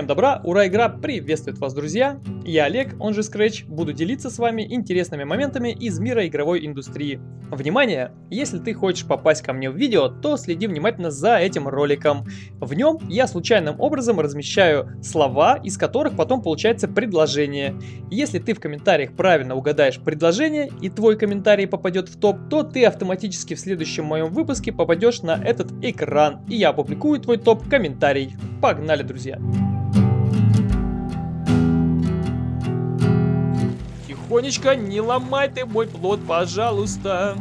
Всем добра, ура, игра приветствует вас, друзья! Я Олег, он же Scratch, буду делиться с вами интересными моментами из мира игровой индустрии. Внимание! Если ты хочешь попасть ко мне в видео, то следи внимательно за этим роликом. В нем я случайным образом размещаю слова, из которых потом получается предложение. Если ты в комментариях правильно угадаешь предложение и твой комментарий попадет в топ, то ты автоматически в следующем моем выпуске попадешь на этот экран, и я опубликую твой топ-комментарий. Погнали, друзья! Тихонечко, не ломай ты мой плод, пожалуйста.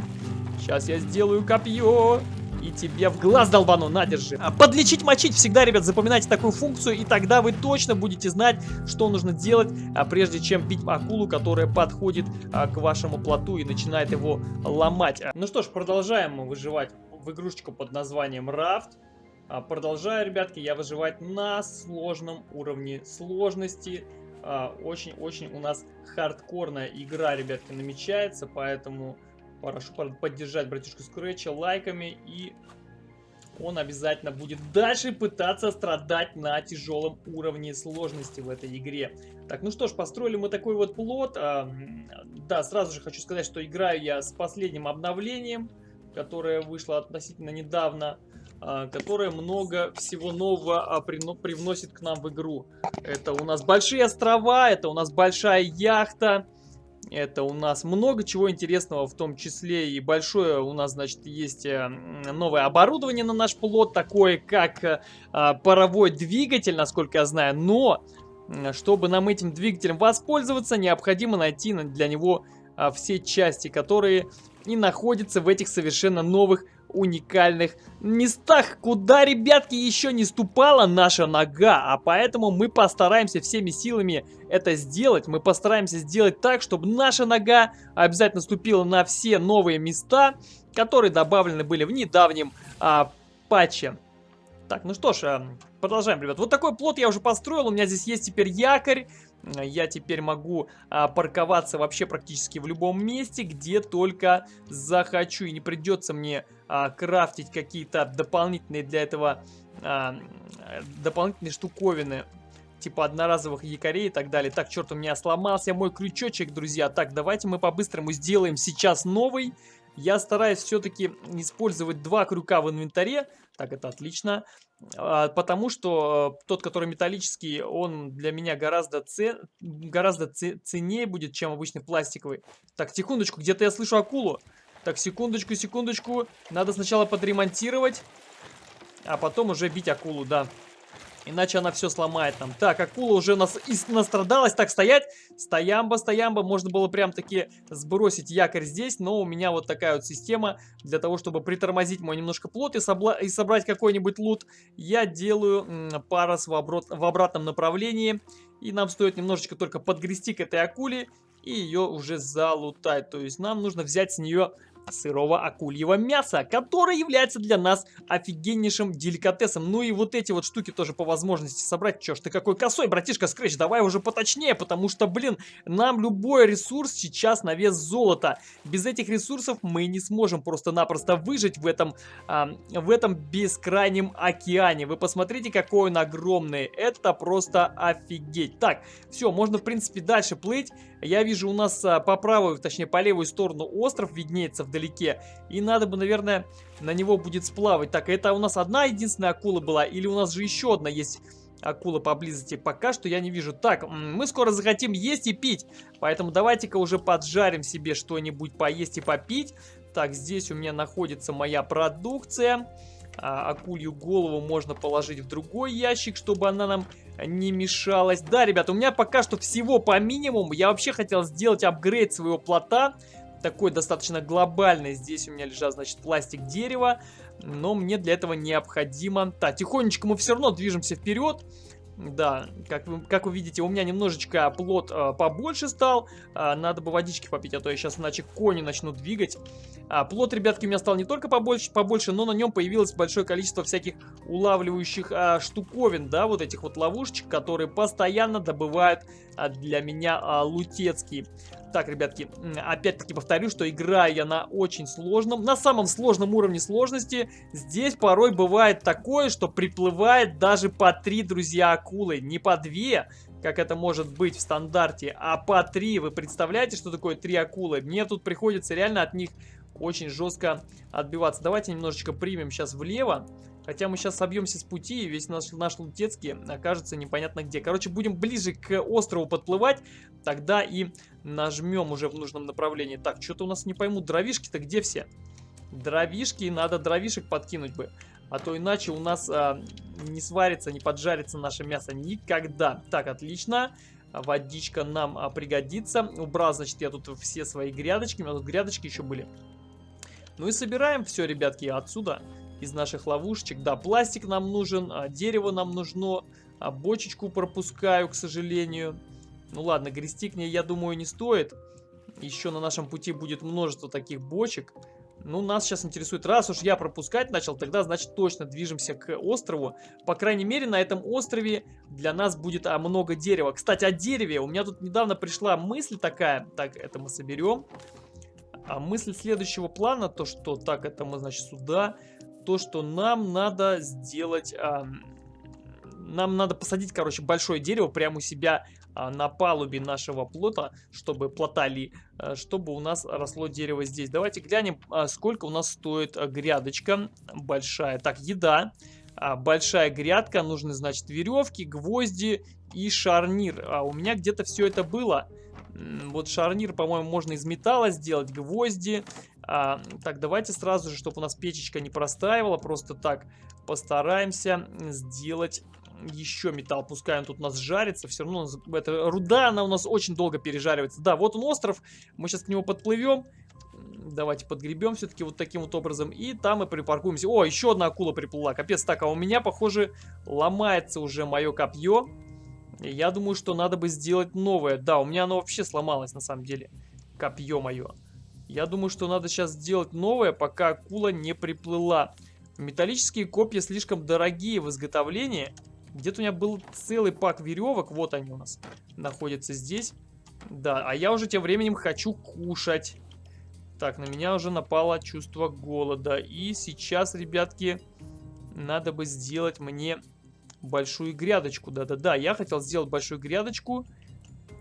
Сейчас я сделаю копье. И тебе в глаз долбану, надержи. А подлечить, мочить всегда, ребят, запоминайте такую функцию, и тогда вы точно будете знать, что нужно делать, а прежде чем бить акулу, которая подходит а, к вашему плоту и начинает его ломать. Ну что ж, продолжаем мы выживать в игрушечку под названием. А, продолжаю, ребятки, я выживать на сложном уровне сложности. Очень-очень у нас хардкорная игра, ребятки, намечается, поэтому прошу поддержать братишку Скретча лайками, и он обязательно будет дальше пытаться страдать на тяжелом уровне сложности в этой игре. Так, ну что ж, построили мы такой вот плод. А, да, сразу же хочу сказать, что играю я с последним обновлением, которое вышло относительно недавно. А, которая много всего нового а, привносит к нам в игру. Это у нас большие острова, это у нас большая яхта, это у нас много чего интересного, в том числе и большое у нас, значит, есть э, новое оборудование на наш плод, такое как э, а, паровой двигатель, насколько я знаю, но чтобы нам этим двигателем воспользоваться, необходимо найти для него все части, которые и находятся в этих совершенно новых уникальных местах, куда, ребятки, еще не ступала наша нога. А поэтому мы постараемся всеми силами это сделать. Мы постараемся сделать так, чтобы наша нога обязательно ступила на все новые места, которые добавлены были в недавнем а, патче. Так, ну что ж, а, продолжаем, ребят. Вот такой плод я уже построил. У меня здесь есть теперь якорь я теперь могу а, парковаться вообще практически в любом месте, где только захочу. И не придется мне а, крафтить какие-то дополнительные для этого а, дополнительные штуковины. Типа одноразовых якорей и так далее. Так, черт, у меня сломался мой крючочек, друзья. Так, давайте мы по-быстрому сделаем сейчас новый. Я стараюсь все-таки использовать два крюка в инвентаре. Так, это отлично. А, потому что э, тот, который металлический, он для меня гораздо, цен... гораздо ценнее будет, чем обычный пластиковый. Так, секундочку, где-то я слышу акулу. Так, секундочку, секундочку. Надо сначала подремонтировать, а потом уже бить акулу, да. Иначе она все сломает нам. Так, акула уже нас настрадалась. Так, стоять. Стоямба, стоямба. Можно было прям таки сбросить якорь здесь. Но у меня вот такая вот система. Для того, чтобы притормозить мой немножко плот и, и собрать какой-нибудь лут. Я делаю парус в, обрат в обратном направлении. И нам стоит немножечко только подгрести к этой акуле. И ее уже залутать. То есть нам нужно взять с нее сырого акульего мяса, которое является для нас офигеннейшим деликатесом. Ну и вот эти вот штуки тоже по возможности собрать. Чё ж ты какой косой, братишка Скретч, давай уже поточнее, потому что, блин, нам любой ресурс сейчас на вес золота. Без этих ресурсов мы не сможем просто-напросто выжить в этом, а, в этом бескрайнем океане. Вы посмотрите, какой он огромный. Это просто офигеть. Так, все, можно, в принципе, дальше плыть. Я вижу у нас а, по правую, точнее, по левую сторону остров виднеется вдалеке вдалеке. И надо бы, наверное, на него будет сплавать. Так, это у нас одна единственная акула была? Или у нас же еще одна есть акула поблизости? Пока что я не вижу. Так, мы скоро захотим есть и пить. Поэтому давайте-ка уже поджарим себе что-нибудь поесть и попить. Так, здесь у меня находится моя продукция. А, акулью голову можно положить в другой ящик, чтобы она нам не мешалась. Да, ребята, у меня пока что всего по минимуму. Я вообще хотел сделать апгрейд своего плота такой достаточно глобальный. Здесь у меня лежат, значит, пластик дерева. Но мне для этого необходимо... Так, тихонечко мы все равно движемся вперед. Да, как вы, как вы видите, у меня немножечко плод э, побольше стал. Э, надо бы водички попить, а то я сейчас иначе кони начну двигать. А, плод, ребятки, у меня стал не только побольше, побольше, но на нем появилось большое количество всяких улавливающих а, штуковин, да, вот этих вот ловушечек, которые постоянно добывают а, для меня а, лутецкий. Так, ребятки, опять-таки повторю, что играю я на очень сложном, на самом сложном уровне сложности. Здесь порой бывает такое, что приплывает даже по три, друзья, акулы. Не по две, как это может быть в стандарте, а по три. Вы представляете, что такое три акулы? Мне тут приходится реально от них очень жестко отбиваться. Давайте немножечко примем сейчас влево. Хотя мы сейчас собьемся с пути, и весь наш, наш Лутецкий окажется непонятно где. Короче, будем ближе к острову подплывать, тогда и нажмем уже в нужном направлении. Так, что-то у нас не пойму, дровишки-то где все? Дровишки, надо дровишек подкинуть бы. А то иначе у нас а, не сварится, не поджарится наше мясо никогда. Так, отлично. Водичка нам а, пригодится. Убрал, значит, я тут все свои грядочки. У меня тут грядочки еще были. Ну и собираем все, ребятки, отсюда из наших ловушечек. Да, пластик нам нужен, а дерево нам нужно, а бочечку пропускаю, к сожалению. Ну ладно, грести к ней, я думаю, не стоит. Еще на нашем пути будет множество таких бочек. Ну, нас сейчас интересует, раз уж я пропускать начал, тогда, значит, точно движемся к острову. По крайней мере, на этом острове для нас будет а, много дерева. Кстати, о дереве. У меня тут недавно пришла мысль такая. Так, это мы соберем. А мысль следующего плана, то что, так, это мы, значит, сюда то, что нам надо сделать... А, нам надо посадить, короче, большое дерево прямо у себя а, на палубе нашего плота, чтобы плотали, а, чтобы у нас росло дерево здесь. Давайте глянем, а, сколько у нас стоит а, грядочка большая. Так, еда. А, большая грядка, нужны, значит, веревки, гвозди и шарнир. А у меня где-то все это было. Вот шарнир, по-моему, можно из металла сделать, гвозди. А, так, давайте сразу же, чтобы у нас печечка не простаивала, просто так постараемся сделать еще металл. Пускай он тут у нас жарится, все равно эта руда, она у нас очень долго пережаривается. Да, вот он остров, мы сейчас к нему подплывем. Давайте подгребем все-таки вот таким вот образом. И там мы припаркуемся. О, еще одна акула приплыла. Капец, так, а у меня, похоже, ломается уже мое копье. Я думаю, что надо бы сделать новое. Да, у меня оно вообще сломалось на самом деле. Копье мое. Я думаю, что надо сейчас сделать новое, пока акула не приплыла. Металлические копья слишком дорогие в изготовлении. Где-то у меня был целый пак веревок. Вот они у нас находятся здесь. Да, а я уже тем временем хочу кушать. Так, на меня уже напало чувство голода. И сейчас, ребятки, надо бы сделать мне большую грядочку. Да-да-да, я хотел сделать большую грядочку,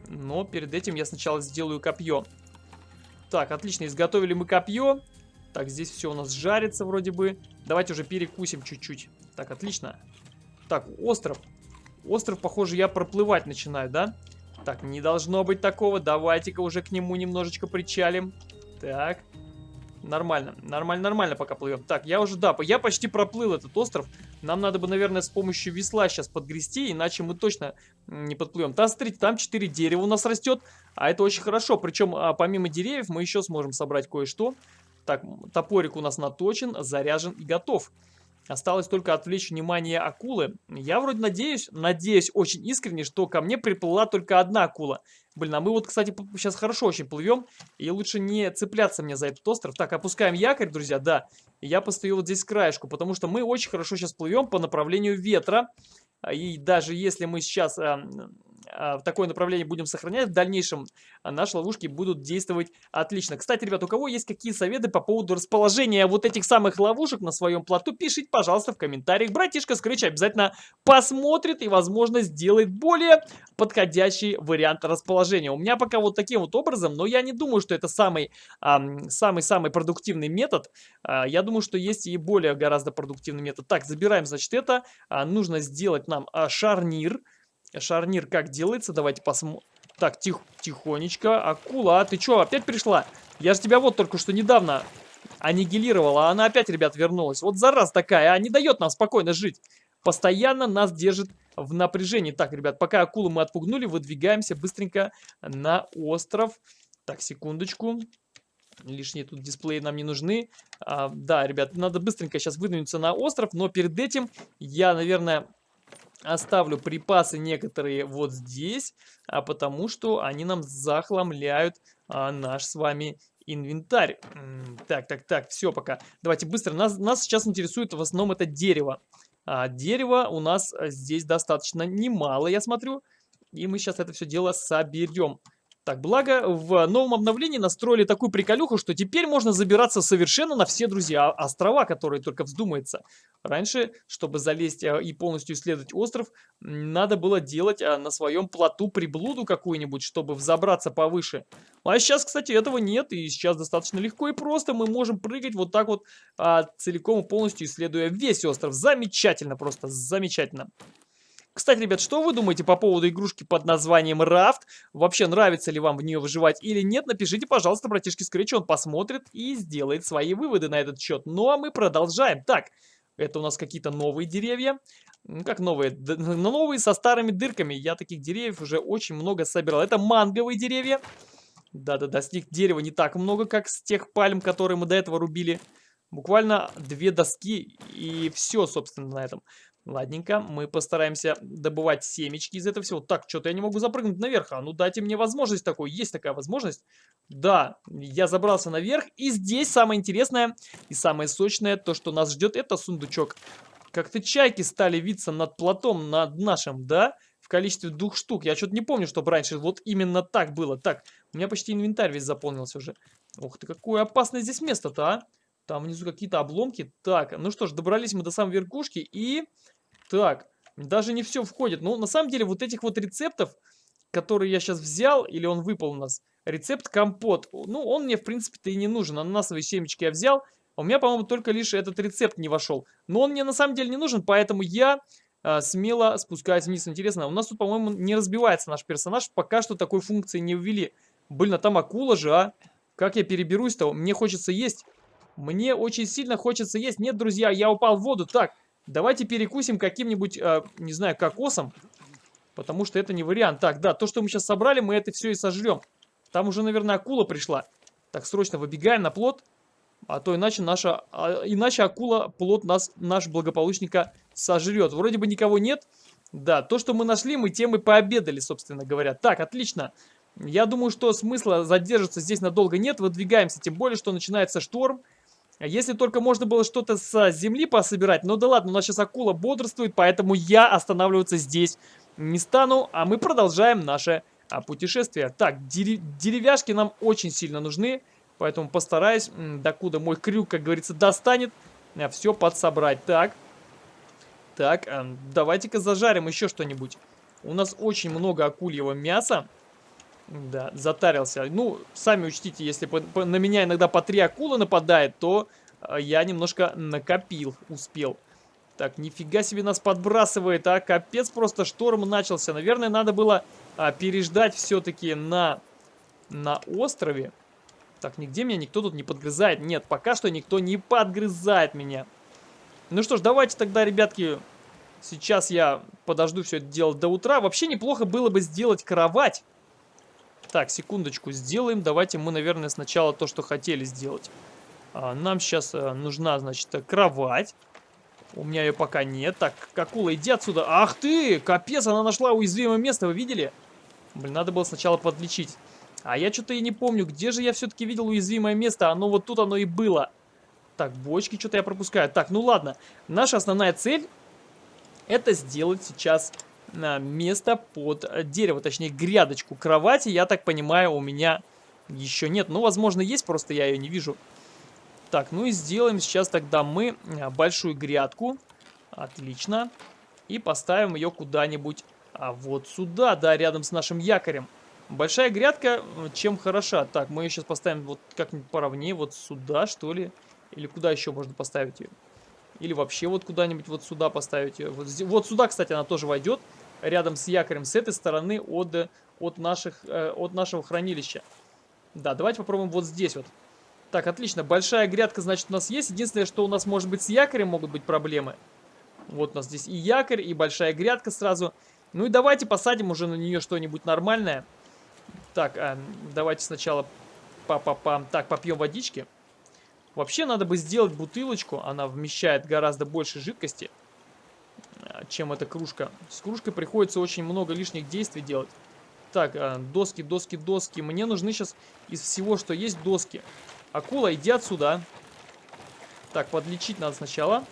но перед этим я сначала сделаю копье. Так, отлично, изготовили мы копье. Так, здесь все у нас жарится вроде бы. Давайте уже перекусим чуть-чуть. Так, отлично. Так, остров. Остров, похоже, я проплывать начинаю, да? Так, не должно быть такого. Давайте-ка уже к нему немножечко причалим. Так. Нормально, нормально, нормально пока плывем. Так, я уже, да, я почти проплыл этот остров. Нам надо бы, наверное, с помощью весла сейчас подгрести, иначе мы точно не подплывем. Там, смотрите, там 4 дерева у нас растет, а это очень хорошо. Причем, а, помимо деревьев, мы еще сможем собрать кое-что. Так, топорик у нас наточен, заряжен и готов. Осталось только отвлечь внимание акулы. Я вроде надеюсь, надеюсь очень искренне, что ко мне приплыла только одна акула. Блин, а мы вот, кстати, сейчас хорошо очень плывем. И лучше не цепляться мне за этот остров. Так, опускаем якорь, друзья, да. Я постою вот здесь краешку, потому что мы очень хорошо сейчас плывем по направлению ветра. И даже если мы сейчас э, такое направление будем сохранять, в дальнейшем э, наши ловушки будут действовать отлично. Кстати, ребят, у кого есть какие советы по поводу расположения вот этих самых ловушек на своем плоту, пишите, пожалуйста, в комментариях. Братишка Скрыч обязательно посмотрит и, возможно, сделает более подходящий вариант расположения. У меня пока вот таким вот образом, но я не думаю, что это самый-самый-самый продуктивный метод. Я думаю, что есть и более гораздо продуктивный метод. Так, забираем, значит, это. Нужно сделать нам а, шарнир. Шарнир как делается? Давайте посмотрим. Так, тих, тихонечко. Акула, а ты что, опять пришла? Я же тебя вот только что недавно аннигилировала, а она опять, ребят, вернулась. Вот зараз такая, а не дает нам спокойно жить. Постоянно нас держит в напряжении. Так, ребят, пока акулу мы отпугнули, выдвигаемся быстренько на остров. Так, секундочку. Лишние тут дисплеи нам не нужны. А, да, ребят, надо быстренько сейчас выдвинуться на остров, но перед этим я, наверное, Оставлю припасы некоторые вот здесь, а потому что они нам захламляют а, наш с вами инвентарь. Так, так, так, все пока. Давайте быстро. Нас, нас сейчас интересует в основном это дерево. А, дерево у нас здесь достаточно немало, я смотрю. И мы сейчас это все дело соберем. Так, благо в новом обновлении настроили такую приколюху, что теперь можно забираться совершенно на все, друзья, острова, которые только вздумается. Раньше, чтобы залезть э, и полностью исследовать остров, надо было делать э, на своем плоту приблуду какую-нибудь, чтобы взобраться повыше. А сейчас, кстати, этого нет, и сейчас достаточно легко и просто мы можем прыгать вот так вот, а, целиком и полностью исследуя весь остров. Замечательно, просто замечательно. Кстати, ребят, что вы думаете по поводу игрушки под названием Рафт? Вообще, нравится ли вам в нее выживать или нет? Напишите, пожалуйста, братишке Скретч, он посмотрит и сделает свои выводы на этот счет. Ну, а мы продолжаем. Так, это у нас какие-то новые деревья. Ну, как новые? Д новые со старыми дырками. Я таких деревьев уже очень много собирал. Это манговые деревья. Да-да-да, с них дерева не так много, как с тех пальм, которые мы до этого рубили. Буквально две доски и все, собственно, на этом. Ладненько, мы постараемся добывать семечки из этого всего. Так, что-то я не могу запрыгнуть наверх. А ну дайте мне возможность такой. Есть такая возможность? Да, я забрался наверх. И здесь самое интересное и самое сочное, то, что нас ждет, это сундучок. Как-то чайки стали виться над платом, над нашим, да? В количестве двух штук. Я что-то не помню, чтобы раньше вот именно так было. Так, у меня почти инвентарь весь заполнился уже. Ух ты, какое опасное здесь место-то, а? Там внизу какие-то обломки. Так, ну что ж, добрались мы до самой верхушки и... Так, даже не все входит. Ну, на самом деле, вот этих вот рецептов, которые я сейчас взял, или он выпал у нас, рецепт компот, ну, он мне, в принципе-то, и не нужен. Ананасовые семечки я взял, а у меня, по-моему, только лишь этот рецепт не вошел. Но он мне, на самом деле, не нужен, поэтому я а, смело спускаюсь вниз. Интересно, у нас тут, по-моему, не разбивается наш персонаж, пока что такой функции не ввели. Блин, а там акула же, а? Как я переберусь-то? Мне хочется есть. Мне очень сильно хочется есть. Нет, друзья, я упал в воду. Так, Давайте перекусим каким-нибудь, э, не знаю, кокосом. Потому что это не вариант. Так, да, то, что мы сейчас собрали, мы это все и сожрем. Там уже, наверное, акула пришла. Так, срочно выбегаем на плот. А то иначе наша, а, иначе акула плод нас, наш благополучника сожрет. Вроде бы никого нет. Да, то, что мы нашли, мы тем и пообедали, собственно говоря. Так, отлично. Я думаю, что смысла задержаться здесь надолго нет. Выдвигаемся, тем более, что начинается шторм. Если только можно было что-то с земли пособирать. Ну да ладно, у нас сейчас акула бодрствует, поэтому я останавливаться здесь не стану. А мы продолжаем наше а, путешествие. Так, деревяшки нам очень сильно нужны. Поэтому постараюсь, докуда мой крюк, как говорится, достанет, а, все подсобрать. Так, так, а, давайте-ка зажарим еще что-нибудь. У нас очень много акульего мяса. Да, затарился. Ну, сами учтите, если по, по, на меня иногда по три акулы нападает, то э, я немножко накопил, успел. Так, нифига себе нас подбрасывает, а капец просто шторм начался. Наверное, надо было а, переждать все-таки на, на острове. Так, нигде меня никто тут не подгрызает. Нет, пока что никто не подгрызает меня. Ну что ж, давайте тогда, ребятки, сейчас я подожду все это дело до утра. Вообще неплохо было бы сделать кровать. Так, секундочку, сделаем. Давайте мы, наверное, сначала то, что хотели сделать. А, нам сейчас а, нужна, значит, кровать. У меня ее пока нет. Так, Какула, иди отсюда. Ах ты! Капец, она нашла уязвимое место, вы видели? Блин, надо было сначала подлечить. А я что-то и не помню, где же я все-таки видел уязвимое место. Оно вот тут оно и было. Так, бочки что-то я пропускаю. Так, ну ладно. Наша основная цель это сделать сейчас место под э, дерево, точнее грядочку кровати, я так понимаю, у меня еще нет. Ну, возможно, есть, просто я ее не вижу. Так, ну и сделаем сейчас тогда мы э, большую грядку. Отлично. И поставим ее куда-нибудь а вот сюда, да, рядом с нашим якорем. Большая грядка э, чем хороша? Так, мы ее сейчас поставим вот как-нибудь поровнее, вот сюда, что ли? Или куда еще можно поставить ее? Или вообще вот куда-нибудь вот сюда поставить ее. Вот, вот сюда, кстати, она тоже войдет рядом с якорем с этой стороны от, от, наших, э, от нашего хранилища. Да, давайте попробуем вот здесь вот. Так, отлично. Большая грядка, значит, у нас есть. Единственное, что у нас может быть с якорем могут быть проблемы. Вот у нас здесь и якорь, и большая грядка сразу. Ну и давайте посадим уже на нее что-нибудь нормальное. Так, э, давайте сначала па -па -па. Так, попьем водички. Вообще надо бы сделать бутылочку. Она вмещает гораздо больше жидкости чем эта кружка. С кружкой приходится очень много лишних действий делать. Так, а, доски, доски, доски. Мне нужны сейчас из всего, что есть, доски. Акула, иди отсюда. Так, подлечить надо сначала.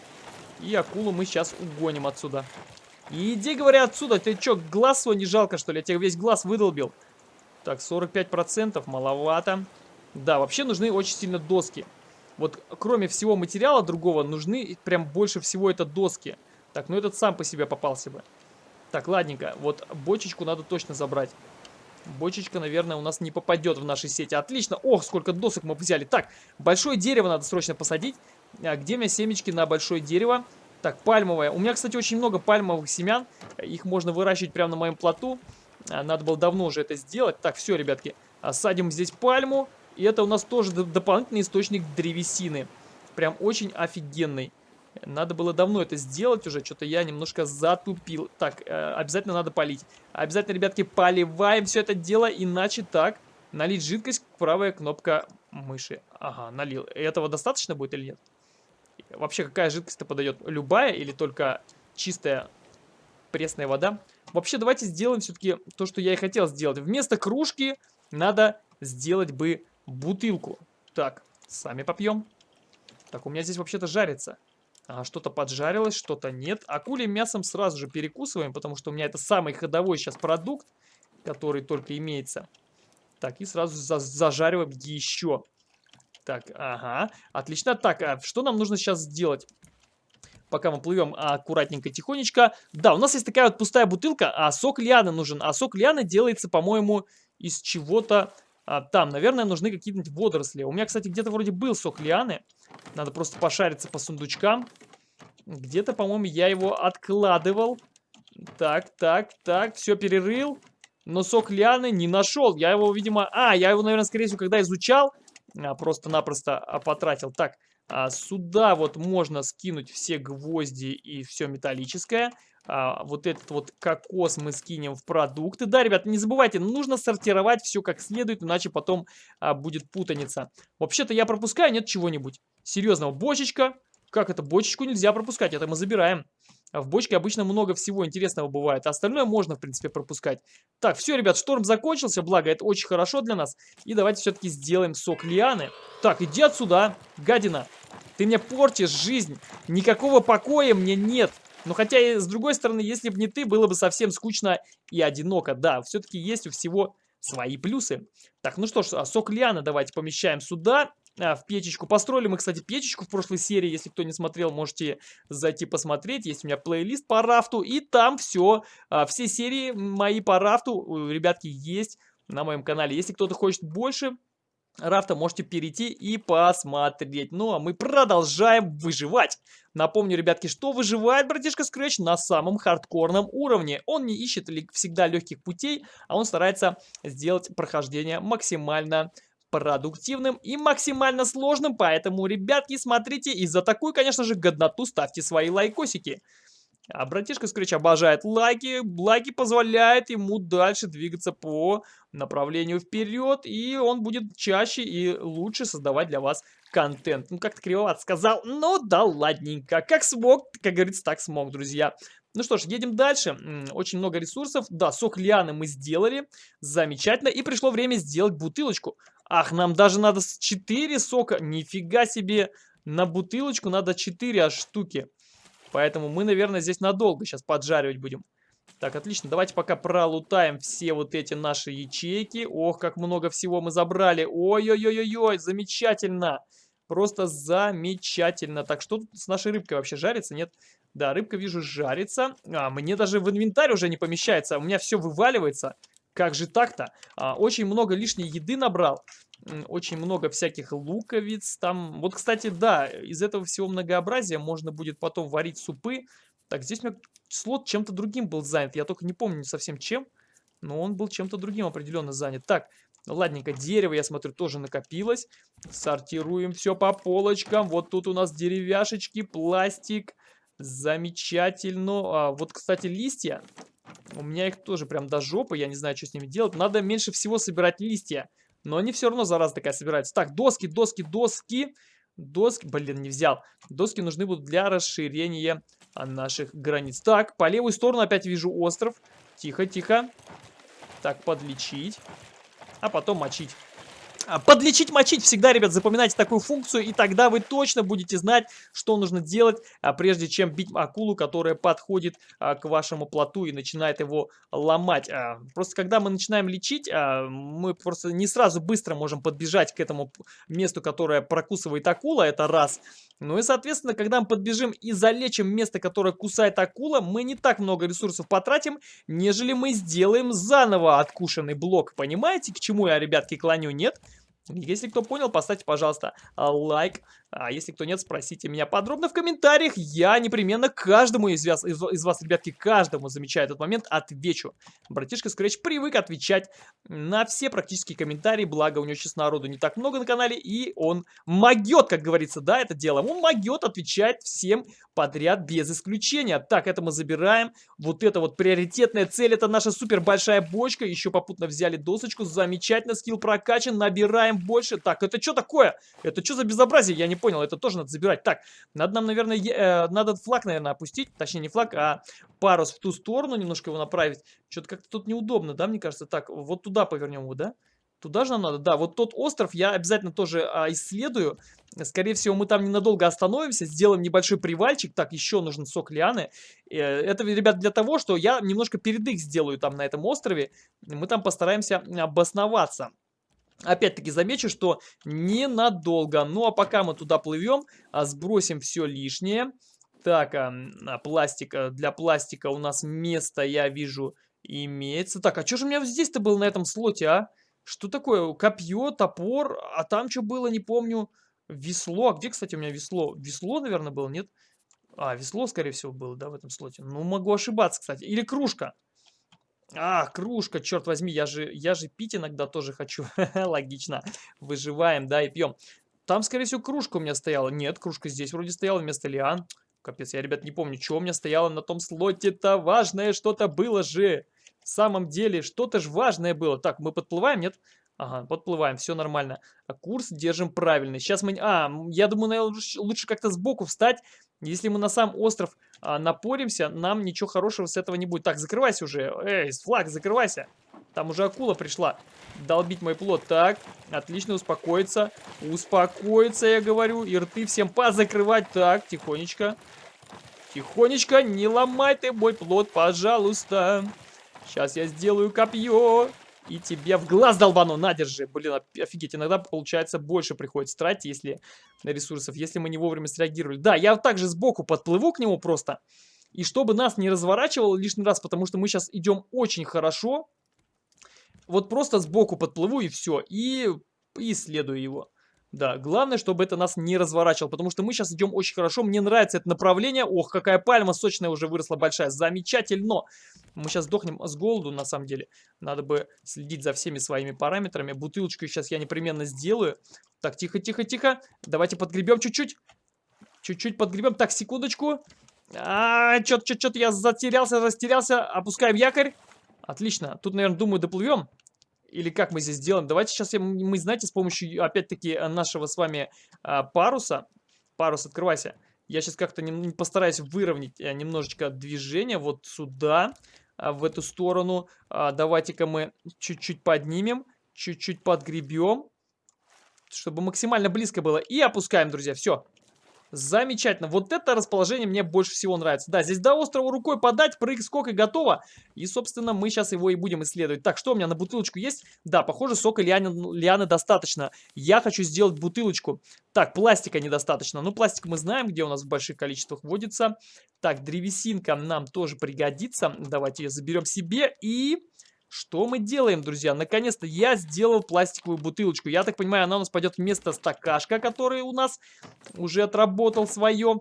И акулу мы сейчас угоним отсюда. Иди, говоря, отсюда. Ты что, глаз свой не жалко, что ли? Я тебе весь глаз выдолбил. Так, 45% маловато. Да, вообще нужны очень сильно доски. Вот кроме всего материала другого, нужны прям больше всего это доски. Так, ну этот сам по себе попался бы. Так, ладненько. Вот бочечку надо точно забрать. Бочечка, наверное, у нас не попадет в наши сети. Отлично. Ох, сколько досок мы взяли. Так, большое дерево надо срочно посадить. А где у меня семечки на большое дерево? Так, пальмовое. У меня, кстати, очень много пальмовых семян. Их можно выращивать прямо на моем плоту. А, надо было давно уже это сделать. Так, все, ребятки. Садим здесь пальму. И это у нас тоже дополнительный источник древесины. Прям очень офигенный. Надо было давно это сделать уже, что-то я немножко затупил. Так, э, обязательно надо полить. Обязательно, ребятки, поливаем все это дело, иначе так. Налить жидкость, правая кнопка мыши. Ага, налил. Этого достаточно будет или нет? Вообще, какая жидкость-то подойдет? Любая или только чистая пресная вода? Вообще, давайте сделаем все-таки то, что я и хотел сделать. Вместо кружки надо сделать бы бутылку. Так, сами попьем. Так, у меня здесь вообще-то жарится. А, что-то поджарилось, что-то нет. Акулим мясом сразу же перекусываем, потому что у меня это самый ходовой сейчас продукт, который только имеется. Так, и сразу за зажариваем еще. Так, ага, отлично. Так, а что нам нужно сейчас сделать? Пока мы плывем аккуратненько, тихонечко. Да, у нас есть такая вот пустая бутылка, а сок лианы нужен. А сок лианы делается, по-моему, из чего-то а, там. Наверное, нужны какие-нибудь водоросли. У меня, кстати, где-то вроде был сок лианы. Надо просто пошариться по сундучкам. Где-то, по-моему, я его откладывал. Так, так, так, все перерыл. Но сок лианы не нашел. Я его, видимо... А, я его, наверное, скорее всего, когда изучал, а, просто-напросто а, потратил. Так, а, сюда вот можно скинуть все гвозди и все металлическое а, вот этот вот кокос мы скинем в продукты. Да, ребят, не забывайте, нужно сортировать все как следует, иначе потом а, будет путаница. Вообще-то я пропускаю, нет чего-нибудь. Серьезного, бочечка. Как это? Бочечку нельзя пропускать, это мы забираем. А в бочке обычно много всего интересного бывает. А остальное можно, в принципе, пропускать. Так, все, ребят, шторм закончился, благо это очень хорошо для нас. И давайте все-таки сделаем сок лианы. Так, иди отсюда, гадина. Ты мне портишь жизнь. Никакого покоя мне нет. Но хотя, и с другой стороны, если бы не ты, было бы совсем скучно и одиноко. Да, все-таки есть у всего свои плюсы. Так, ну что ж, а сок лиана давайте помещаем сюда, в печечку. Построили мы, кстати, печечку в прошлой серии. Если кто не смотрел, можете зайти посмотреть. Есть у меня плейлист по рафту, и там все, а, все серии мои по рафту, ребятки, есть на моем канале. Если кто-то хочет больше, рафта можете перейти и посмотреть. Ну, а мы продолжаем выживать. Напомню, ребятки, что выживает братишка Scratch на самом хардкорном уровне. Он не ищет всегда легких путей, а он старается сделать прохождение максимально продуктивным и максимально сложным. Поэтому, ребятки, смотрите и за такую, конечно же, годноту ставьте свои лайкосики. А братишка Скретч обожает лайки. Лайки позволяют ему дальше двигаться по направлению вперед. И он будет чаще и лучше создавать для вас контент. Ну, как-то кривовато сказал. Ну, да ладненько. Как смог, как говорится, так смог, друзья. Ну что ж, едем дальше. Очень много ресурсов. Да, сок лианы мы сделали. Замечательно. И пришло время сделать бутылочку. Ах, нам даже надо 4 сока. Нифига себе. На бутылочку надо 4 аж штуки. Поэтому мы, наверное, здесь надолго сейчас поджаривать будем. Так, отлично. Давайте пока пролутаем все вот эти наши ячейки. Ох, как много всего мы забрали. Ой-ой-ой-ой, замечательно. Просто замечательно. Так, что тут с нашей рыбкой вообще жарится? Нет? Да, рыбка, вижу, жарится. А, мне даже в инвентарь уже не помещается. У меня все вываливается. Как же так-то? А, очень много лишней еды набрал очень много всяких луковиц. Там, вот, кстати, да, из этого всего многообразия можно будет потом варить супы. Так, здесь у меня слот чем-то другим был занят. Я только не помню совсем чем, но он был чем-то другим определенно занят. Так, ладненько, дерево, я смотрю, тоже накопилось. Сортируем все по полочкам. Вот тут у нас деревяшечки, пластик. Замечательно. А, вот, кстати, листья. У меня их тоже прям до жопы. Я не знаю, что с ними делать. Надо меньше всего собирать листья. Но они все равно, зараза такая, собираются. Так, доски, доски, доски. Доски, блин, не взял. Доски нужны будут для расширения наших границ. Так, по левую сторону опять вижу остров. Тихо, тихо. Так, подлечить. А потом мочить. А, подлечить, мочить. Всегда, ребят, запоминайте такую функцию, и тогда вы точно будете знать, что нужно делать, а, прежде чем бить акулу, которая подходит а, к вашему плоту и начинает его ломать. Просто когда мы начинаем лечить, мы просто не сразу быстро можем подбежать к этому месту, которое прокусывает акула, это раз. Ну и, соответственно, когда мы подбежим и залечим место, которое кусает акула, мы не так много ресурсов потратим, нежели мы сделаем заново откушенный блок. Понимаете, к чему я, ребятки, клоню? Нет? Если кто понял, поставьте, пожалуйста, лайк. А если кто нет, спросите меня подробно в комментариях. Я непременно каждому из вас, из, из вас, ребятки, каждому, замечая этот момент, отвечу. Братишка Scratch привык отвечать на все практически комментарии, благо у него сейчас народу не так много на канале, и он могет, как говорится, да, это дело. Он могет отвечать всем подряд без исключения. Так, это мы забираем. Вот это вот приоритетная цель, это наша супер большая бочка. Еще попутно взяли досочку. Замечательно, скилл прокачан, набираем больше. Так, это что такое? Это что за безобразие? Я не понял, это тоже надо забирать. Так, надо нам, наверное, э, надо флаг, наверное, опустить. Точнее, не флаг, а парус в ту сторону, немножко его направить. Что-то как-то тут неудобно, да, мне кажется. Так, вот туда повернем его, да? Туда же нам надо? Да, вот тот остров я обязательно тоже а, исследую. Скорее всего, мы там ненадолго остановимся, сделаем небольшой привальчик. Так, еще нужен сок лианы. Э, это, ребят, для того, что я немножко передых сделаю там на этом острове. Мы там постараемся обосноваться. Опять-таки замечу, что ненадолго. Ну а пока мы туда плывем, а, сбросим все лишнее. Так, а, пластик. А, для пластика у нас место, я вижу, имеется. Так, а что же у меня здесь-то было на этом слоте, а? Что такое? Копье, топор, а там что было, не помню. Весло. А где, кстати, у меня весло? Весло, наверное, было, нет? А, весло, скорее всего, было, да, в этом слоте. Ну, могу ошибаться, кстати. Или кружка. А, кружка, черт возьми, я же, я же пить иногда тоже хочу. Логично. Выживаем, да, и пьем. Там, скорее всего, кружка у меня стояла. Нет, кружка здесь вроде стояла вместо лиан. Капец, я, ребят, не помню, что у меня стояло на том слоте-то. Важное что-то было же. В самом деле, что-то же важное было. Так, мы подплываем, нет? Ага, подплываем, все нормально. А курс держим правильный. Сейчас мы... А, я думаю, наверное, лучше как-то сбоку встать. Если мы на сам остров а, напоримся, нам ничего хорошего с этого не будет. Так, закрывайся уже. Эй, флаг, закрывайся. Там уже акула пришла долбить мой плод. Так, отлично, успокоиться. Успокоиться, я говорю. И рты всем позакрывать. Так, тихонечко. Тихонечко, не ломай ты мой плод, пожалуйста. Сейчас я сделаю копье. И тебе в глаз долбану. На, держи. Блин, офигеть. Иногда, получается, больше приходится тратить, если на ресурсов, если мы не вовремя среагировали. Да, я также сбоку подплыву к нему просто. И чтобы нас не разворачивало лишний раз, потому что мы сейчас идем очень хорошо. Вот просто сбоку подплыву и все. И исследую его. Да, главное, чтобы это нас не разворачивало, потому что мы сейчас идем очень хорошо. Мне нравится это направление. Ох, какая пальма сочная уже выросла большая. Замечательно. Мы сейчас сдохнем с голоду, на самом деле. Надо бы следить за всеми своими параметрами. Бутылочку сейчас я непременно сделаю. Так, тихо, тихо, тихо. Давайте подгребем чуть-чуть. Чуть-чуть подгребем. Так, секундочку. А, что-то, что-то я затерялся, растерялся. Опускаем якорь. Отлично. Тут, наверное, думаю, доплывем. Или как мы здесь сделаем? Давайте сейчас я, мы, знаете, с помощью, опять-таки, нашего с вами а, паруса. Парус, открывайся. Я сейчас как-то постараюсь выровнять немножечко движение вот сюда, в эту сторону. Давайте-ка мы чуть-чуть поднимем, чуть-чуть подгребем, чтобы максимально близко было. И опускаем, друзья, все. Замечательно. Вот это расположение мне больше всего нравится. Да, здесь до острова рукой подать, прыг, скок и готово. И, собственно, мы сейчас его и будем исследовать. Так, что у меня на бутылочку есть? Да, похоже, сока лианы, лианы достаточно. Я хочу сделать бутылочку. Так, пластика недостаточно. Ну, пластик мы знаем, где у нас в больших количествах водится. Так, древесинка нам тоже пригодится. Давайте ее заберем себе и... Что мы делаем, друзья? Наконец-то я сделал пластиковую бутылочку. Я так понимаю, она у нас пойдет вместо стакашка, который у нас уже отработал свое.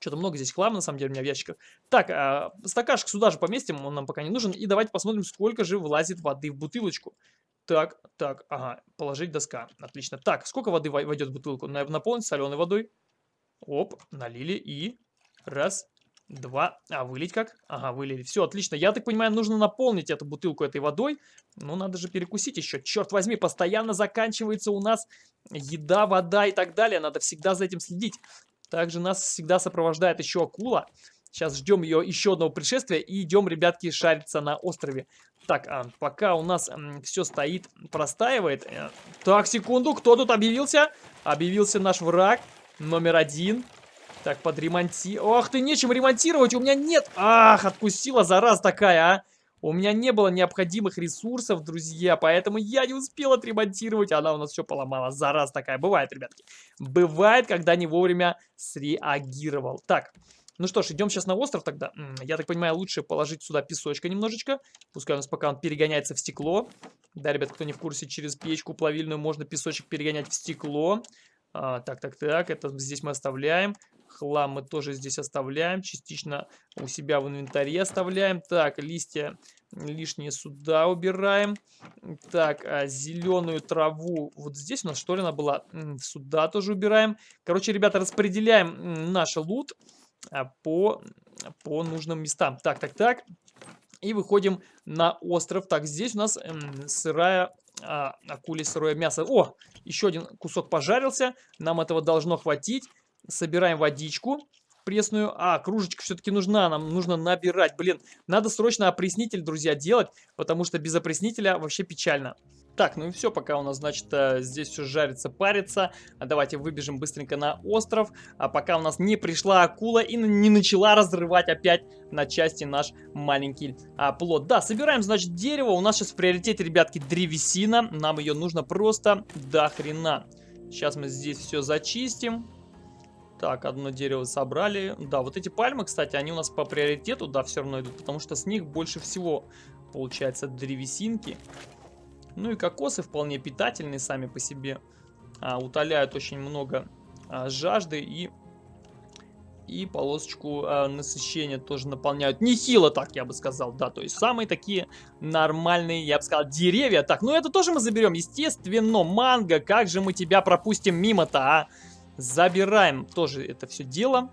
Что-то много здесь хлама, на самом деле, у меня в ящиках. Так, а, стакашек сюда же поместим, он нам пока не нужен. И давайте посмотрим, сколько же влазит воды в бутылочку. Так, так, ага, положить доска. Отлично. Так, сколько воды войдет в бутылку? Наполнить соленой водой. Оп, налили и... Раз, Два. А, вылить как? Ага, вылили. Все, отлично. Я так понимаю, нужно наполнить эту бутылку этой водой. Ну, надо же перекусить еще. Черт возьми, постоянно заканчивается у нас еда, вода и так далее. Надо всегда за этим следить. Также нас всегда сопровождает еще акула. Сейчас ждем ее еще одного пришествия и идем, ребятки, шариться на острове. Так, а, пока у нас все стоит, простаивает. Э, так, секунду, кто тут объявился? Объявился наш враг номер один. Так, подремонти... Ах ты, нечем ремонтировать, у меня нет... Ах, откусила зараз такая, а. У меня не было необходимых ресурсов, друзья, поэтому я не успел отремонтировать. Она у нас все поломала. Зараз такая. Бывает, ребятки. Бывает, когда не вовремя среагировал. Так, ну что ж, идем сейчас на остров тогда. Я так понимаю, лучше положить сюда песочка немножечко. Пускай у нас пока он перегоняется в стекло. Да, ребят, кто не в курсе, через печку плавильную можно песочек перегонять в стекло. А, так, так, так, это здесь мы оставляем. Хлам мы тоже здесь оставляем. Частично у себя в инвентаре оставляем. Так, листья лишние сюда убираем. Так, а зеленую траву вот здесь у нас что ли она была? Сюда тоже убираем. Короче, ребята, распределяем наш лут. А, по, по нужным местам. Так, так, так. И выходим на остров. Так, здесь у нас сырая а, акули сырое мясо. О, еще один кусок пожарился. Нам этого должно хватить. Собираем водичку пресную. А, кружечка все-таки нужна. Нам нужно набирать. Блин, надо срочно опреснитель, друзья, делать. Потому что без опреснителя вообще печально. Так, ну и все, пока у нас, значит, э, здесь все жарится, парится. А давайте выбежим быстренько на остров. А пока у нас не пришла акула и не начала разрывать опять на части наш маленький а, плод. Да, собираем, значит, дерево. У нас сейчас в приоритете, ребятки, древесина. Нам ее нужно просто до хрена. Сейчас мы здесь все зачистим. Так, одно дерево собрали. Да, вот эти пальмы, кстати, они у нас по приоритету, да, все равно идут, потому что с них больше всего получается древесинки. Ну и кокосы вполне питательные сами по себе. А, утоляют очень много а, жажды и, и полосочку а, насыщения тоже наполняют. Нехило так, я бы сказал, да. То есть самые такие нормальные, я бы сказал, деревья. Так, ну это тоже мы заберем, естественно. Манго, как же мы тебя пропустим мимо-то, а? Забираем тоже это все дело.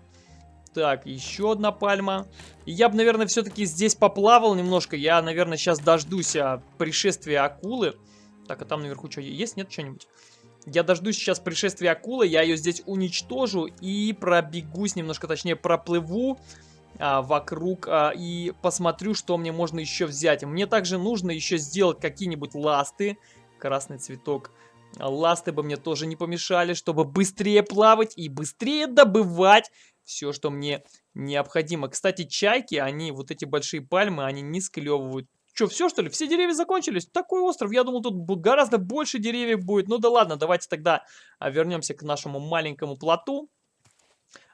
Так, еще одна пальма. Я бы, наверное, все-таки здесь поплавал немножко. Я, наверное, сейчас дождусь а, пришествия акулы. Так, а там наверху что, есть? Нет, что-нибудь? Я дождусь сейчас пришествия акулы, я ее здесь уничтожу и пробегусь немножко, точнее проплыву а, вокруг а, и посмотрю, что мне можно еще взять. Мне также нужно еще сделать какие-нибудь ласты. Красный цветок. Ласты бы мне тоже не помешали, чтобы быстрее плавать и быстрее добывать все, что мне необходимо. Кстати, чайки, они, вот эти большие пальмы, они не склевывают. Что, все что ли? Все деревья закончились? Такой остров, я думал, тут гораздо больше деревьев будет. Ну да ладно, давайте тогда а, вернемся к нашему маленькому плоту.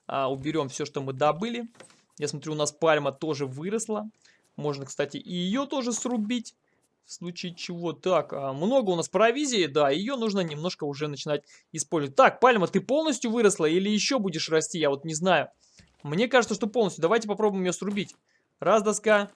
А, уберем все, что мы добыли. Я смотрю, у нас пальма тоже выросла. Можно, кстати, и ее тоже срубить. В случае чего. Так, а, много у нас провизии, да, ее нужно немножко уже начинать использовать. Так, пальма, ты полностью выросла или еще будешь расти? Я вот не знаю. Мне кажется, что полностью. Давайте попробуем ее срубить. Раз доска.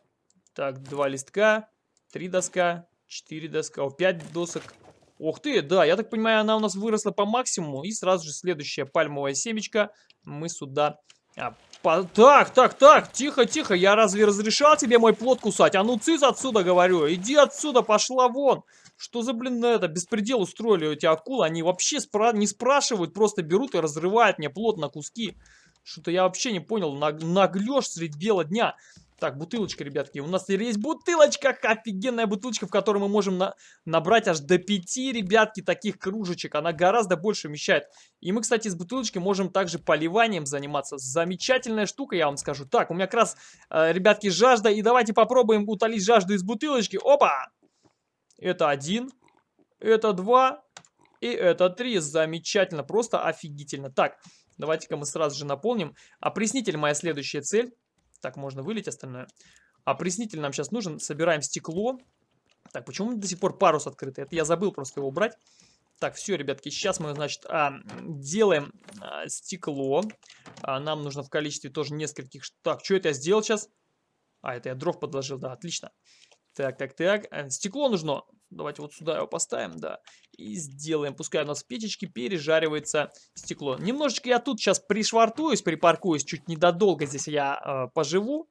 Так, два листка. Три доска. Четыре доска. О, пять досок. Ух ты, да, я так понимаю, она у нас выросла по максимуму. И сразу же следующая пальмовая семечка мы сюда а, по... Так, так, так, тихо, тихо, я разве разрешал тебе мой плод кусать? А ну цыц отсюда, говорю, иди отсюда, пошла вон. Что за, блин, это, беспредел устроили эти акулы? Они вообще спра не спрашивают, просто берут и разрывают мне плод на куски. Что-то я вообще не понял, наглешь средь бела дня. Так, бутылочка, ребятки. У нас есть бутылочка, офигенная бутылочка, в которой мы можем на набрать аж до 5, ребятки, таких кружечек. Она гораздо больше вмещает. И мы, кстати, с бутылочки можем также поливанием заниматься. Замечательная штука, я вам скажу. Так, у меня как раз, э, ребятки, жажда. И давайте попробуем утолить жажду из бутылочки. Опа! Это один, это два и это три. Замечательно, просто офигительно. Так, давайте-ка мы сразу же наполним. Опреснитель моя следующая цель. Так, можно вылить остальное. Опреснитель нам сейчас нужен. Собираем стекло. Так, почему до сих пор парус открытый? Это я забыл просто его убрать. Так, все, ребятки, сейчас мы, значит, а, делаем а, стекло. А, нам нужно в количестве тоже нескольких... Так, что это я сделал сейчас? А, это я дров подложил, да, отлично. Так, так, так. Э, стекло нужно. Давайте вот сюда его поставим, да. И сделаем. Пускай у нас в печечке пережаривается стекло. Немножечко я тут сейчас пришвартуюсь, припаркуюсь. Чуть недолго здесь я э, поживу.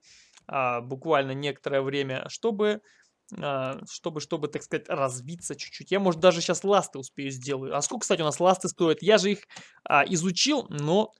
Э, буквально некоторое время, чтобы... Э, чтобы, чтобы, так сказать, развиться чуть-чуть. Я, может, даже сейчас ласты успею сделаю. А сколько, кстати, у нас ласты стоят? Я же их а, изучил, но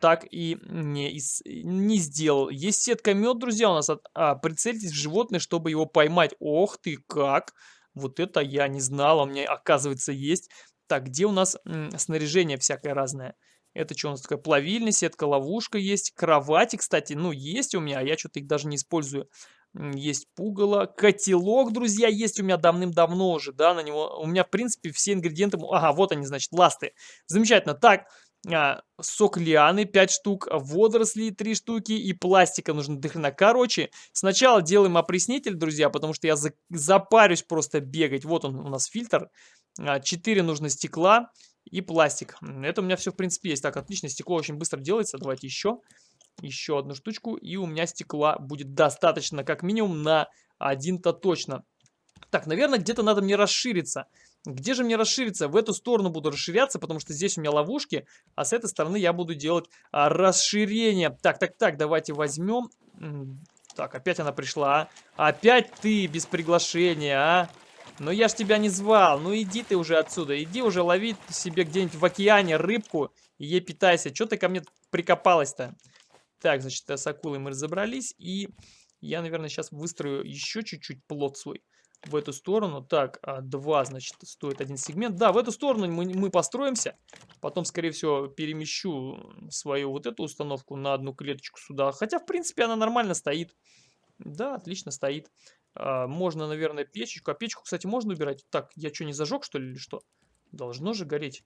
так и не, не сделал. Есть сетка мед, друзья, у нас. От, а, прицельтесь в животное, чтобы его поймать. Ох ты как! Вот это я не знал, у меня оказывается есть. Так, где у нас снаряжение всякое разное? Это что у нас такое? Плавильня, сетка, ловушка есть. Кровати, кстати, ну, есть у меня, а я что-то их даже не использую. Есть пугало. Котелок, друзья, есть у меня давным-давно уже, да, на него. У меня, в принципе, все ингредиенты... Ага, вот они, значит, ласты. Замечательно. Так, а, сок лианы 5 штук, водоросли 3 штуки и пластика нужно дохрена. Короче, сначала делаем опреснитель, друзья, потому что я за, запарюсь просто бегать. Вот он у нас фильтр. 4 а, нужно стекла и пластик. Это у меня все, в принципе, есть. Так, отлично, стекло очень быстро делается. Давайте еще. Еще одну штучку. И у меня стекла будет достаточно, как минимум, на один-то точно. Так, наверное, где-то надо мне расшириться. Где же мне расшириться? В эту сторону буду расширяться, потому что здесь у меня ловушки, а с этой стороны я буду делать а, расширение. Так, так, так, давайте возьмем. Так, опять она пришла. А? Опять ты без приглашения, а? Ну я ж тебя не звал, ну иди ты уже отсюда, иди уже лови себе где-нибудь в океане рыбку и ей питайся. Что ты ко мне прикопалась-то? Так, значит, с акулой мы разобрались, и я, наверное, сейчас выстрою еще чуть-чуть плод свой в эту сторону. Так, а, два, значит, стоит один сегмент. Да, в эту сторону мы, мы построимся. Потом, скорее всего, перемещу свою вот эту установку на одну клеточку сюда. Хотя, в принципе, она нормально стоит. Да, отлично стоит. А, можно, наверное, печечку. А печку, кстати, можно убирать. Так, я что, не зажег, что ли, или что? Должно же гореть.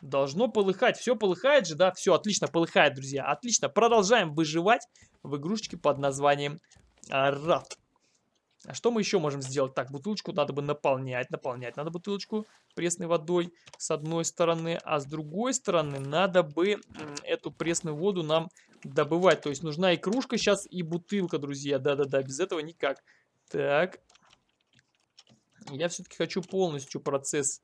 Должно полыхать. Все полыхает же, да? Все, отлично, полыхает, друзья. Отлично. Продолжаем выживать в игрушечке под названием Рад. А что мы еще можем сделать? Так, бутылочку надо бы наполнять. Наполнять надо бутылочку пресной водой с одной стороны. А с другой стороны надо бы эту пресную воду нам добывать. То есть нужна и кружка сейчас, и бутылка, друзья. Да-да-да, без этого никак. Так. Я все-таки хочу полностью процесс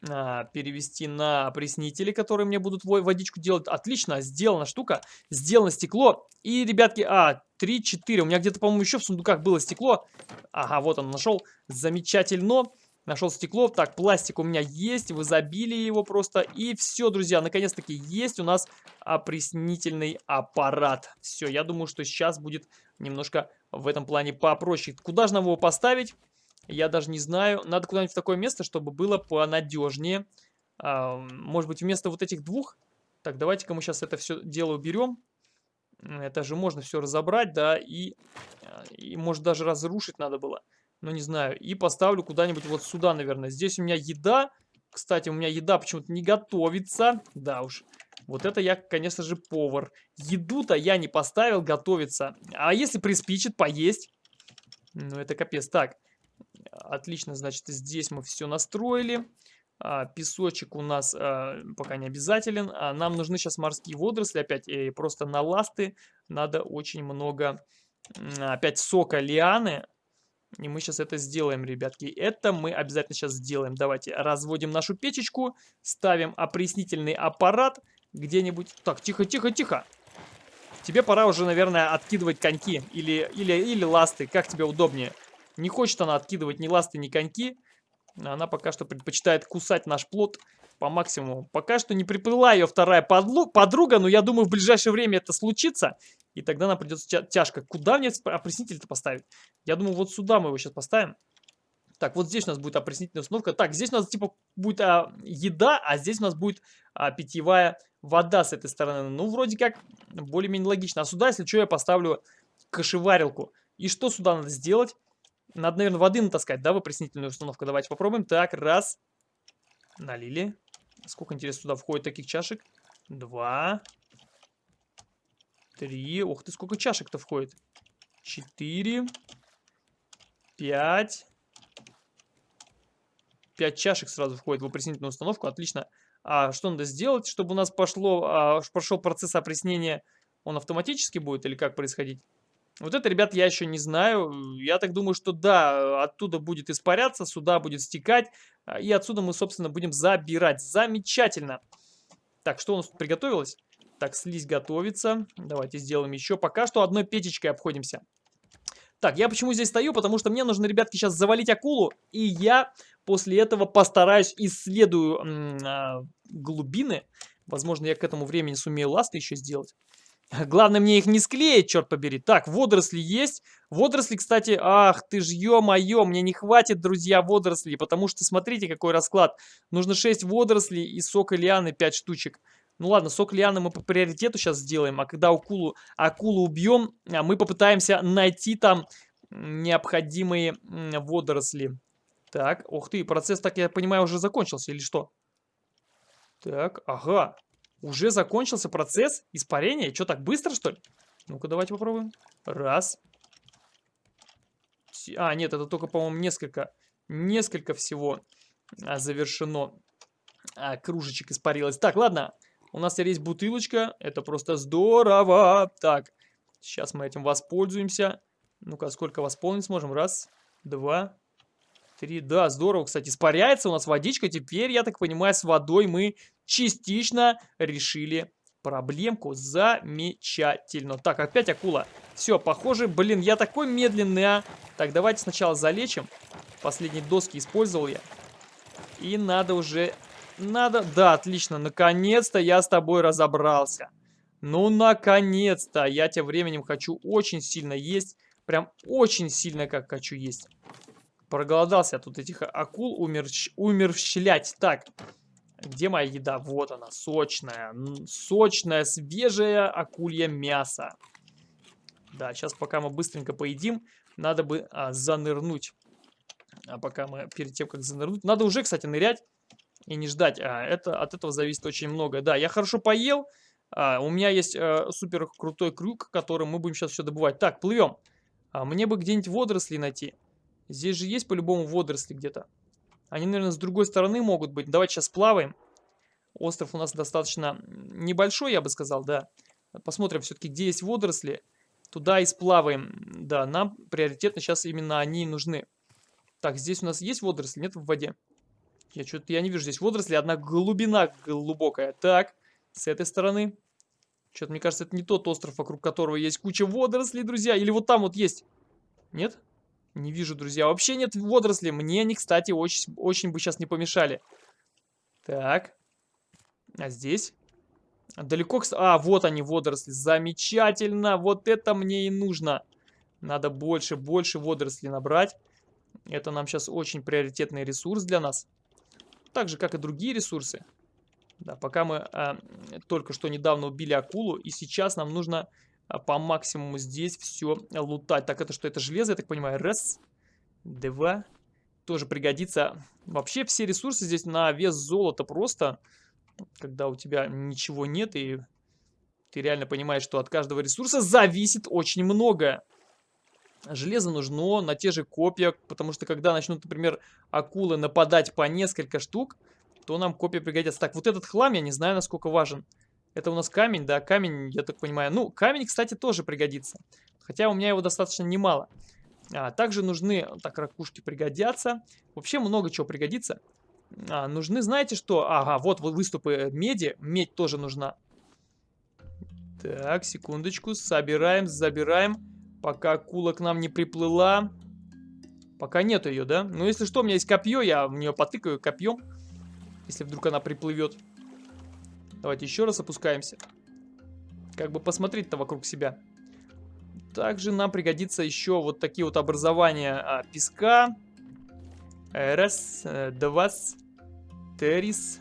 перевести на опреснители, которые мне будут водичку делать. Отлично, сделана штука. Сделано стекло. И, ребятки, а, 3-4. У меня где-то, по-моему, еще в сундуках было стекло. Ага, вот он нашел. Замечательно. Нашел стекло. Так, пластик у меня есть. В изобилии его просто. И все, друзья, наконец-таки есть у нас опреснительный аппарат. Все, я думаю, что сейчас будет немножко в этом плане попроще. Куда же нам его поставить? Я даже не знаю. Надо куда-нибудь в такое место, чтобы было понадежнее. А, может быть, вместо вот этих двух? Так, давайте-ка мы сейчас это все дело уберем. Это же можно все разобрать, да, и, и может даже разрушить надо было. Ну, не знаю. И поставлю куда-нибудь вот сюда, наверное. Здесь у меня еда. Кстати, у меня еда почему-то не готовится. Да уж. Вот это я, конечно же, повар. Еду-то я не поставил готовиться. А если приспичит поесть? Ну, это капец. Так, отлично, значит, здесь мы все настроили. А, песочек у нас а, пока не обязателен. А, нам нужны сейчас морские водоросли. Опять э, просто на ласты надо очень много опять сока лианы. И мы сейчас это сделаем, ребятки. Это мы обязательно сейчас сделаем. Давайте разводим нашу печечку, ставим опреснительный аппарат где-нибудь. Так, тихо, тихо, тихо. Тебе пора уже, наверное, откидывать коньки или, или, или ласты, как тебе удобнее. Не хочет она откидывать ни ласты, ни коньки. Она пока что предпочитает кусать наш плод по максимуму. Пока что не приплыла ее вторая подруга, но я думаю, в ближайшее время это случится. И тогда нам придется тяжко. Куда мне опреснитель-то поставить? Я думаю, вот сюда мы его сейчас поставим. Так, вот здесь у нас будет опреснительная установка. Так, здесь у нас типа будет а, еда, а здесь у нас будет а, питьевая вода с этой стороны. Ну, вроде как более-менее логично. А сюда, если что, я поставлю кашеварилку. И что сюда надо сделать? Надо, наверное, воды натаскать, да, в установку. Давайте попробуем. Так, раз. Налили. Сколько, интересно, сюда входит таких чашек? Два. Три. Ух ты, сколько чашек-то входит. Четыре. Пять. Пять чашек сразу входит в опреснительную установку. Отлично. А что надо сделать, чтобы у нас пошло, а, пошел процесс опреснения? Он автоматически будет или как происходить? Вот это, ребят, я еще не знаю. Я так думаю, что да, оттуда будет испаряться, сюда будет стекать. А, и отсюда мы, собственно, будем забирать. Замечательно. Так, что у нас тут приготовилось? Так, слизь готовится. Давайте сделаем еще. Пока что одной печечкой обходимся. Так, я почему здесь стою? Потому что мне нужно, ребятки, сейчас завалить акулу. И я после этого постараюсь исследую а, глубины Возможно, я к этому времени сумею ласты еще сделать. Главное мне их не склеить, черт побери. Так, водоросли есть. Водоросли, кстати, ах ты ж, ё-моё, мне не хватит, друзья, водорослей, потому что смотрите, какой расклад. Нужно 6 водорослей и сок лианы 5 штучек. Ну ладно, сок лианы мы по приоритету сейчас сделаем, а когда акулу, акулу убьем, а, мы попытаемся найти там необходимые водоросли. Так, ух ты, процесс, так я понимаю, уже закончился или что? Так, ага. Уже закончился процесс испарения? Что, так быстро, что ли? Ну-ка, давайте попробуем. Раз. А, нет, это только, по-моему, несколько, несколько всего а, завершено. А, кружечек испарилось. Так, ладно. У нас теперь есть бутылочка. Это просто здорово. Так, сейчас мы этим воспользуемся. Ну-ка, сколько восполнить сможем? Раз, два, три. Да, здорово, кстати. Испаряется у нас водичка. Теперь, я так понимаю, с водой мы частично решили проблемку. Замечательно. Так, опять акула. Все, похоже, блин, я такой медленный, а. Так, давайте сначала залечим. Последние доски использовал я. И надо уже... Надо... Да, отлично. Наконец-то я с тобой разобрался. Ну, наконец-то. Я тем временем хочу очень сильно есть. Прям очень сильно как хочу есть. Проголодался тут этих акул умерщ... умерщвлять. Так, где моя еда? Вот она, сочная. Сочная, свежая акулья мясо. Да, сейчас пока мы быстренько поедим, надо бы а, занырнуть. А пока мы, перед тем, как занырнуть... Надо уже, кстати, нырять и не ждать. А, это, от этого зависит очень много. Да, я хорошо поел. А, у меня есть а, супер крутой крюк, которым мы будем сейчас все добывать. Так, плывем. А, мне бы где-нибудь водоросли найти. Здесь же есть по-любому водоросли где-то. Они, наверное, с другой стороны могут быть. Давайте сейчас плаваем. Остров у нас достаточно небольшой, я бы сказал, да. Посмотрим все-таки, где есть водоросли. Туда и сплаваем. Да, нам приоритетно сейчас именно они нужны. Так, здесь у нас есть водоросли? Нет в воде? Я что-то я не вижу здесь водоросли. Одна глубина глубокая. Так, с этой стороны. Что-то, мне кажется, это не тот остров, вокруг которого есть куча водорослей, друзья. Или вот там вот есть. Нет? Не вижу, друзья. Вообще нет водорослей. Мне они, кстати, очень, очень бы сейчас не помешали. Так. А здесь? Далеко... А, вот они, водоросли. Замечательно. Вот это мне и нужно. Надо больше, больше водорослей набрать. Это нам сейчас очень приоритетный ресурс для нас. Так же, как и другие ресурсы. Да, пока мы а, только что недавно убили акулу, и сейчас нам нужно по максимуму здесь все лутать. Так, это что? Это железо, я так понимаю. Раз, два. Тоже пригодится. Вообще все ресурсы здесь на вес золота просто. Когда у тебя ничего нет и ты реально понимаешь, что от каждого ресурса зависит очень многое. Железо нужно на те же копья, потому что когда начнут, например, акулы нападать по несколько штук, то нам копья пригодятся. Так, вот этот хлам я не знаю, насколько важен. Это у нас камень, да, камень, я так понимаю. Ну, камень, кстати, тоже пригодится. Хотя у меня его достаточно немало. А, также нужны, так, ракушки пригодятся. Вообще много чего пригодится. А, нужны, знаете что? Ага, вот выступы меди. Медь тоже нужна. Так, секундочку. Собираем, забираем. Пока акула к нам не приплыла. Пока нету ее, да? Ну, если что, у меня есть копье, я в нее потыкаю копьем. Если вдруг она приплывет. Давайте еще раз опускаемся. Как бы посмотреть-то вокруг себя. Также нам пригодится еще вот такие вот образования а, песка. Раз, э, два, терис.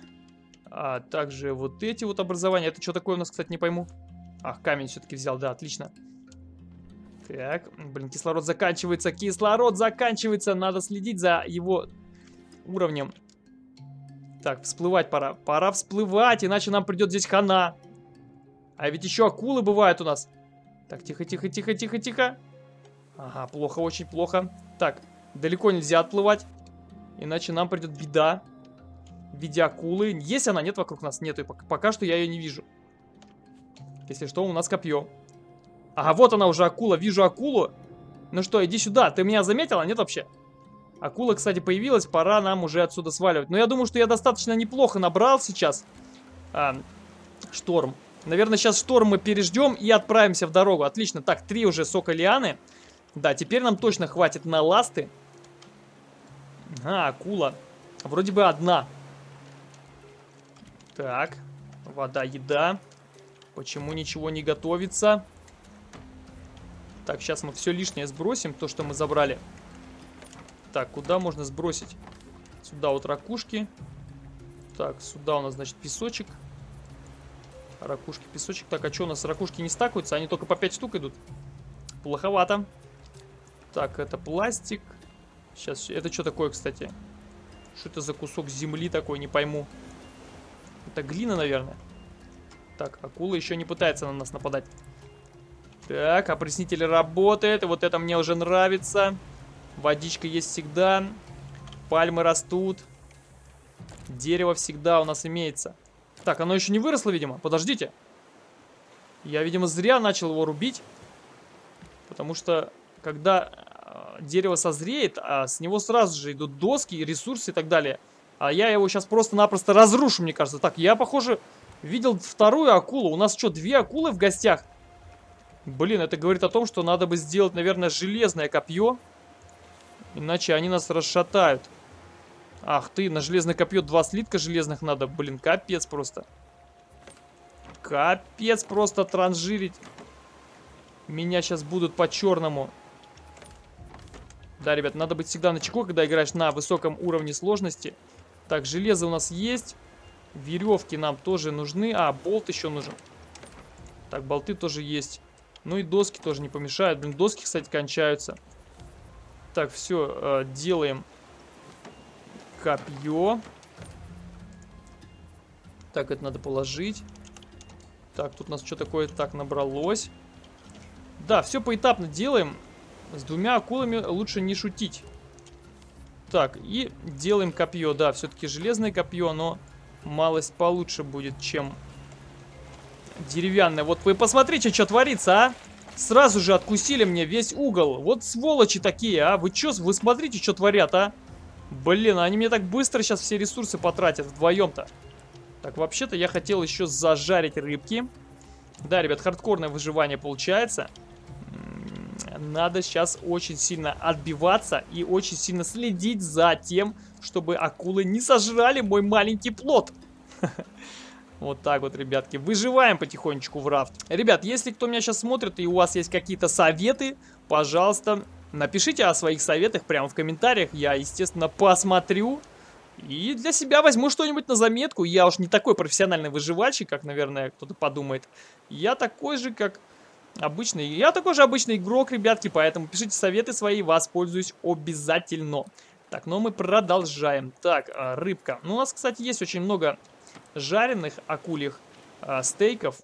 А также вот эти вот образования. Это что такое у нас, кстати, не пойму. Ах, камень все-таки взял, да, отлично. Так, блин, кислород заканчивается, кислород заканчивается. Надо следить за его уровнем. Так, всплывать пора. Пора всплывать, иначе нам придет здесь хана. А ведь еще акулы бывают у нас. Так, тихо, тихо, тихо, тихо, тихо. Ага, плохо, очень плохо. Так, далеко нельзя отплывать. Иначе нам придет беда. В виде акулы. Есть она? Нет вокруг нас? Нету. Пока, пока что я ее не вижу. Если что, у нас копье. Ага, вот она уже акула. Вижу акулу. Ну что, иди сюда. Ты меня заметила? Нет вообще? Акула, кстати, появилась, пора нам уже отсюда сваливать. Но я думаю, что я достаточно неплохо набрал сейчас а, шторм. Наверное, сейчас шторм мы переждем и отправимся в дорогу. Отлично. Так, три уже сока лианы. Да, теперь нам точно хватит на ласты. А, акула. Вроде бы одна. Так. Вода, еда. Почему ничего не готовится? Так, сейчас мы все лишнее сбросим, то, что мы забрали. Так, куда можно сбросить? Сюда вот ракушки. Так, сюда у нас, значит, песочек. Ракушки, песочек. Так, а что у нас ракушки не стакаются? Они только по 5 штук идут. Плоховато. Так, это пластик. Сейчас, это что такое, кстати? Что это за кусок земли такой, не пойму. Это глина, наверное. Так, акула еще не пытается на нас нападать. Так, опреснитель работает. Вот это мне уже нравится. Водичка есть всегда. Пальмы растут. Дерево всегда у нас имеется. Так, оно еще не выросло, видимо. Подождите. Я, видимо, зря начал его рубить. Потому что, когда э, дерево созреет, а с него сразу же идут доски, ресурсы и так далее. А я его сейчас просто-напросто разрушу, мне кажется. Так, я, похоже, видел вторую акулу. У нас что, две акулы в гостях? Блин, это говорит о том, что надо бы сделать, наверное, железное копье. Иначе они нас расшатают. Ах ты, на железное копье два слитка железных надо. Блин, капец просто. Капец просто транжирить. Меня сейчас будут по-черному. Да, ребят, надо быть всегда на чеку, когда играешь на высоком уровне сложности. Так, железо у нас есть. Веревки нам тоже нужны. А, болт еще нужен. Так, болты тоже есть. Ну и доски тоже не помешают. Блин, доски, кстати, кончаются. Так, все, э, делаем копье. Так, это надо положить. Так, тут у нас что такое так набралось. Да, все поэтапно делаем. С двумя акулами лучше не шутить. Так, и делаем копье. Да, все-таки железное копье, но малость получше будет, чем деревянная. Вот вы посмотрите, что творится, а? Сразу же откусили мне весь угол. Вот сволочи такие, а? Вы что, вы смотрите, что творят, а? Блин, они мне так быстро сейчас все ресурсы потратят вдвоем-то. Так, вообще-то я хотел еще зажарить рыбки. Да, ребят, хардкорное выживание получается. Надо сейчас очень сильно отбиваться и очень сильно следить за тем, чтобы акулы не сожрали мой маленький плод. Вот так вот, ребятки. Выживаем потихонечку в рафт. Ребят, если кто меня сейчас смотрит и у вас есть какие-то советы, пожалуйста, напишите о своих советах прямо в комментариях. Я, естественно, посмотрю. И для себя возьму что-нибудь на заметку. Я уж не такой профессиональный выживальщик, как, наверное, кто-то подумает. Я такой же, как обычный. Я такой же обычный игрок, ребятки, поэтому пишите советы свои, воспользуюсь обязательно. Так, ну мы продолжаем. Так, а, рыбка. Ну, у нас, кстати, есть очень много жареных акульих а, стейков.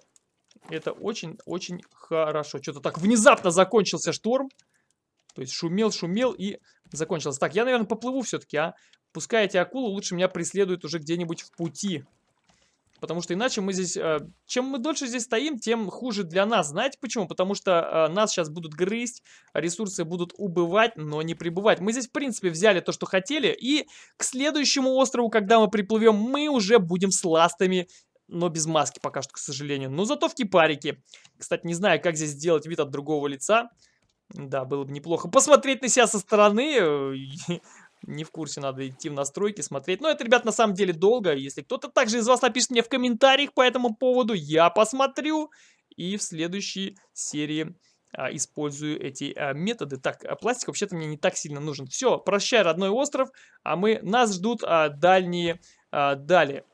Это очень-очень хорошо. Что-то так внезапно закончился шторм. То есть шумел, шумел и закончился. Так, я, наверное, поплыву все-таки, а. Пускай эти акулы лучше меня преследуют уже где-нибудь в пути. Потому что иначе мы здесь... Э, чем мы дольше здесь стоим, тем хуже для нас. Знаете почему? Потому что э, нас сейчас будут грызть, ресурсы будут убывать, но не прибывать. Мы здесь, в принципе, взяли то, что хотели. И к следующему острову, когда мы приплывем, мы уже будем с ластами но без маски пока что, к сожалению. Но зато в кипарике. Кстати, не знаю, как здесь сделать вид от другого лица. Да, было бы неплохо посмотреть на себя со стороны. Не в курсе, надо идти в настройки, смотреть. Но это, ребят, на самом деле долго. Если кто-то также из вас напишет мне в комментариях по этому поводу, я посмотрю. И в следующей серии а, использую эти а, методы. Так, а пластик вообще-то мне не так сильно нужен. Все, прощай, родной остров. А мы, нас ждут а, дальние а, далее.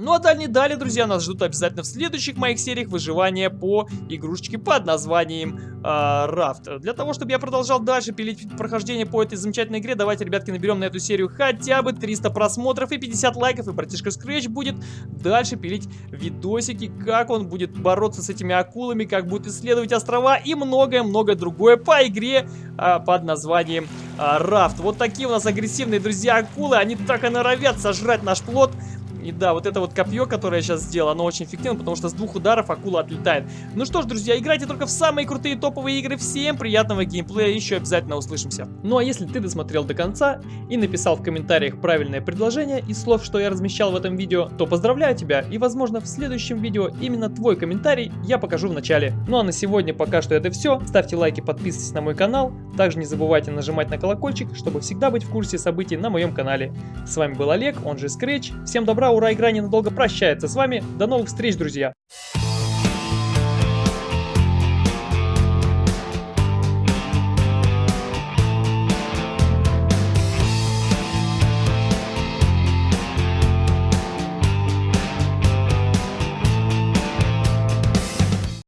Ну а дальние далее, друзья, нас ждут обязательно в следующих моих сериях выживания по игрушечке под названием э, Для того, чтобы я продолжал дальше пилить прохождение по этой замечательной игре, давайте, ребятки, наберем на эту серию хотя бы 300 просмотров и 50 лайков, и братишка Scratch будет дальше пилить видосики, как он будет бороться с этими акулами, как будет исследовать острова и многое-многое другое по игре э, под названием э, Вот такие у нас агрессивные, друзья, акулы, они так и норовят сожрать наш плод. И да, вот это вот копье, которое я сейчас сделал, оно очень эффективно, потому что с двух ударов акула отлетает. Ну что ж, друзья, играйте только в самые крутые топовые игры. Всем приятного геймплея, еще обязательно услышимся. Ну а если ты досмотрел до конца и написал в комментариях правильное предложение из слов, что я размещал в этом видео, то поздравляю тебя и возможно в следующем видео именно твой комментарий я покажу в начале. Ну а на сегодня пока что это все. Ставьте лайки, подписывайтесь на мой канал. Также не забывайте нажимать на колокольчик, чтобы всегда быть в курсе событий на моем канале. С вами был Олег, он же Scratch. Всем добра! Ура, игра ненадолго прощается с вами. До новых встреч, друзья!